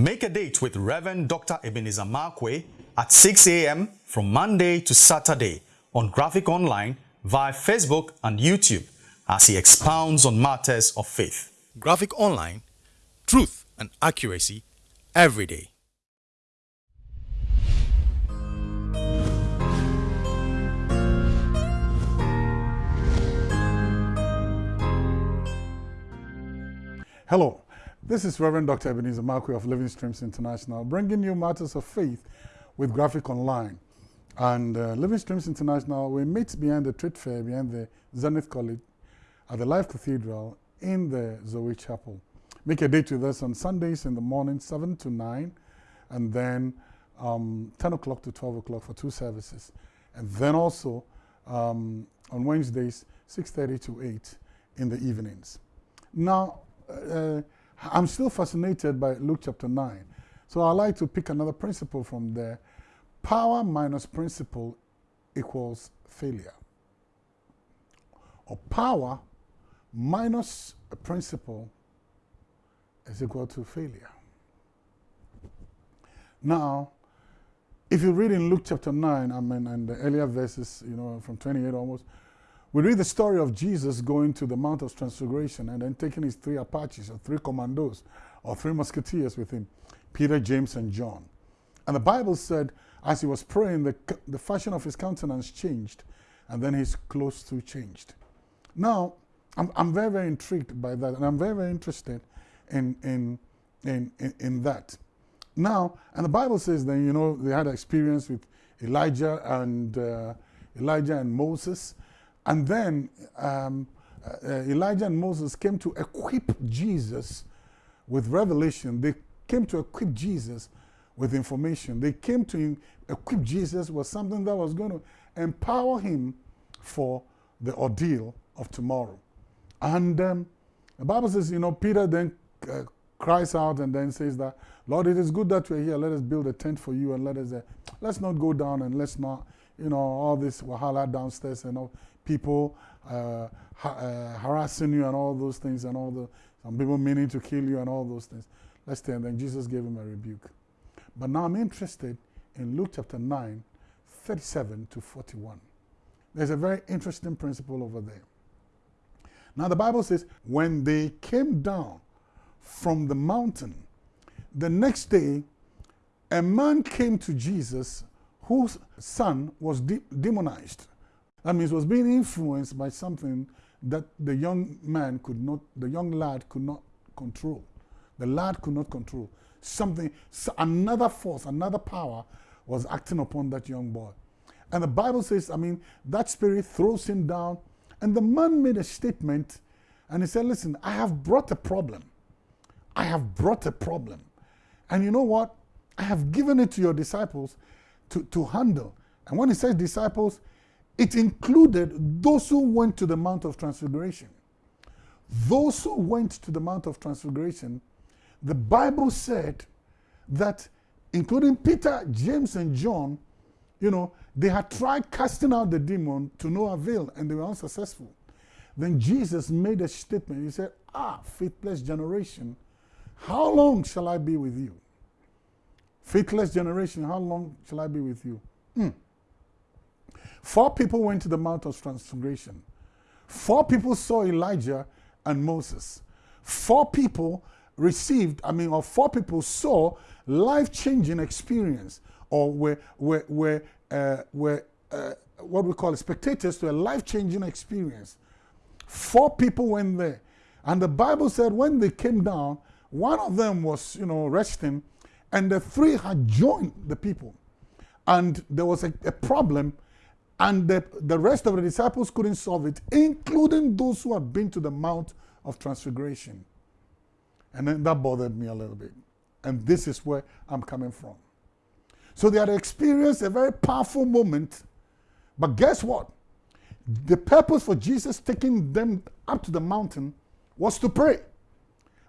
Make a date with Reverend Dr. Ebenezer Markwei at 6 a.m. from Monday to Saturday on Graphic Online via Facebook and YouTube as he expounds on matters of faith. Graphic Online, truth and accuracy every day. Hello, this is Reverend Dr. Ebenezer Markwei of Living Streams International, bringing you matters of faith with Graphic Online. And uh, Living Streams International, we meet behind the trade fair, behind the Zenith College, at the Life Cathedral in the Zoe Chapel. Make a date with us on Sundays in the morning, 7 to 9, and then um, 10 o'clock to 12 o'clock for two services. And then also um, on Wednesdays, 6.30 to 8 in the evenings. Now, uh, I'm still fascinated by Luke chapter 9. So I like to pick another principle from there. Power minus principle equals failure. Or power minus a principle is equal to failure. Now, if you read in Luke chapter 9, I mean, and the earlier verses, you know, from 28 almost, we read the story of Jesus going to the Mount of Transfiguration and then taking his three Apaches or three commandos or three musketeers with him, Peter, James, and John. And the Bible said, as he was praying, the, the fashion of his countenance changed, and then his clothes too changed. Now, I'm, I'm very, very intrigued by that, and I'm very, very interested in, in, in, in, in that. Now, and the Bible says then, you know, they had experience with Elijah and uh, Elijah and Moses, and then um, uh, Elijah and Moses came to equip Jesus with revelation. They came to equip Jesus with information. They came to equip Jesus with something that was going to empower him for the ordeal of tomorrow. And um, the Bible says, you know, Peter then uh, cries out and then says that, Lord, it is good that we're here. Let us build a tent for you and let us, uh, let's not go down and let's not, you know, all this wahala downstairs and all people uh, ha uh, harassing you and all those things and all the, some people meaning to kill you and all those things. Let's stay. And then Jesus gave him a rebuke. But now I'm interested in Luke chapter 9, 37 to 41. There's a very interesting principle over there. Now the Bible says, when they came down from the mountain, the next day, a man came to Jesus whose son was de demonized. That means was being influenced by something that the young man could not, the young lad could not control. The lad could not control. Something, another force, another power was acting upon that young boy. And the Bible says, I mean, that spirit throws him down. And the man made a statement and he said, Listen, I have brought a problem. I have brought a problem. And you know what? I have given it to your disciples to, to handle. And when he says disciples, it included those who went to the Mount of Transfiguration. Those who went to the Mount of Transfiguration, the Bible said that, including Peter, James, and John, you know, they had tried casting out the demon to no avail and they were unsuccessful. Then Jesus made a statement. He said, Ah, faithless generation, how long shall I be with you? Faithless generation, how long shall I be with you? Mm. Four people went to the Mount of Transfiguration. Four people saw Elijah and Moses. Four people received, I mean, or four people saw life-changing experience or were, were, were, uh, were uh, what we call spectators to a life-changing experience. Four people went there. And the Bible said when they came down, one of them was, you know, resting, and the three had joined the people. And there was a, a problem and the, the rest of the disciples couldn't solve it, including those who had been to the Mount of Transfiguration. And then that bothered me a little bit. And this is where I'm coming from. So they had experienced a very powerful moment. But guess what? The purpose for Jesus taking them up to the mountain was to pray.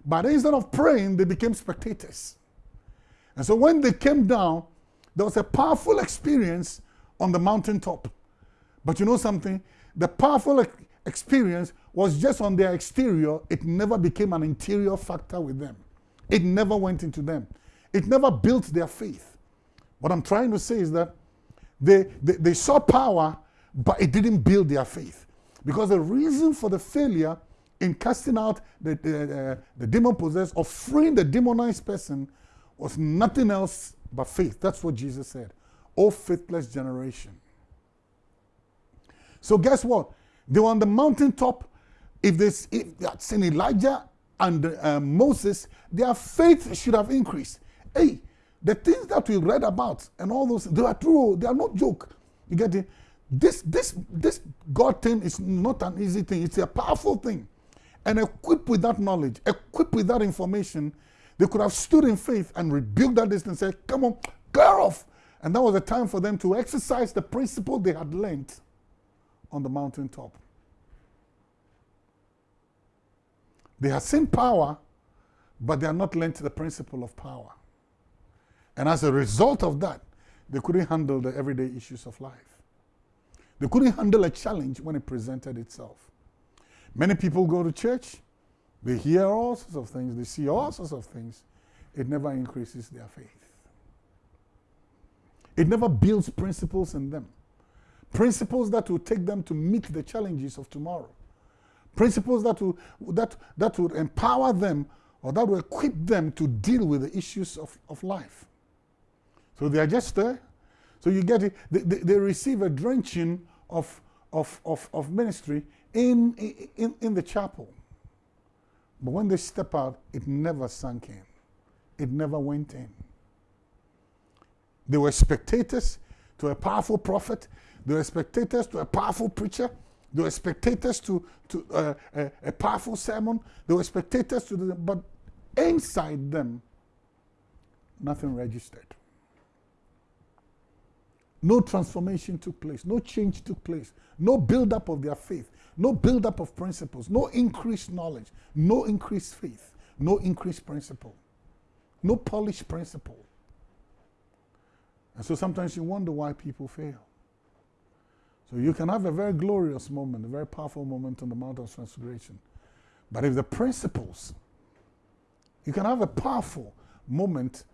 But instead of praying, they became spectators. And so when they came down, there was a powerful experience on the mountaintop. But you know something? The powerful experience was just on their exterior. It never became an interior factor with them. It never went into them. it never built their faith. What I'm trying to say is that they, they, they saw power, but it didn't build their faith. Because the reason for the failure in casting out the, uh, the demon possessed or freeing the demonized person was nothing else but faith. That's what Jesus said. Oh, faithless generation. So, guess what? They were on the mountaintop. If they, had seen Elijah and uh, Moses, their faith should have increased. Hey, the things that we read about and all those, they are true. They are not joke. You get it? This, this, this God thing is not an easy thing. It's a powerful thing. And equipped with that knowledge, equipped with that information, they could have stood in faith and rebuked that distance and said, come on, clear off. And that was the time for them to exercise the principle they had learned on the mountaintop. They have seen power, but they are not learned the principle of power. And as a result of that, they couldn't handle the everyday issues of life. They couldn't handle a challenge when it presented itself. Many people go to church, they hear all sorts of things, they see all sorts of things. It never increases their faith. It never builds principles in them. Principles that will take them to meet the challenges of tomorrow. Principles that will, that, that will empower them or that will equip them to deal with the issues of, of life. So they are just there. So you get it. They, they, receive a drenching of, of, of, of ministry in, in, in the chapel. But when they step out, it never sank in. It never went in. They were spectators to a powerful prophet. They were spectators to a powerful preacher. They were spectators to, to uh, a, a, powerful sermon. They were spectators to the, but inside them, nothing registered. No transformation took place. No change took place. No build-up of their faith. No build-up of principles. No increased knowledge. No increased faith. No increased principle. No polished principle. And so sometimes you wonder why people fail. So you can have a very glorious moment, a very powerful moment on the Mount of Transfiguration. But if the principles, you can have a powerful moment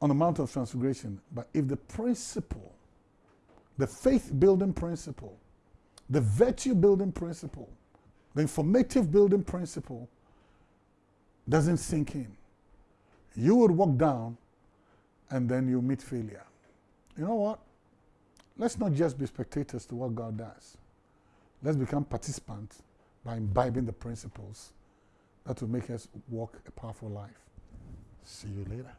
on the Mount of Transfiguration, but if the principle, the faith building principle, the virtue building principle, the informative building principle doesn't sink in, you would walk down and then you meet failure. You know what? Let's not just be spectators to what God does. Let's become participants by imbibing the principles that will make us walk a powerful life. See you later.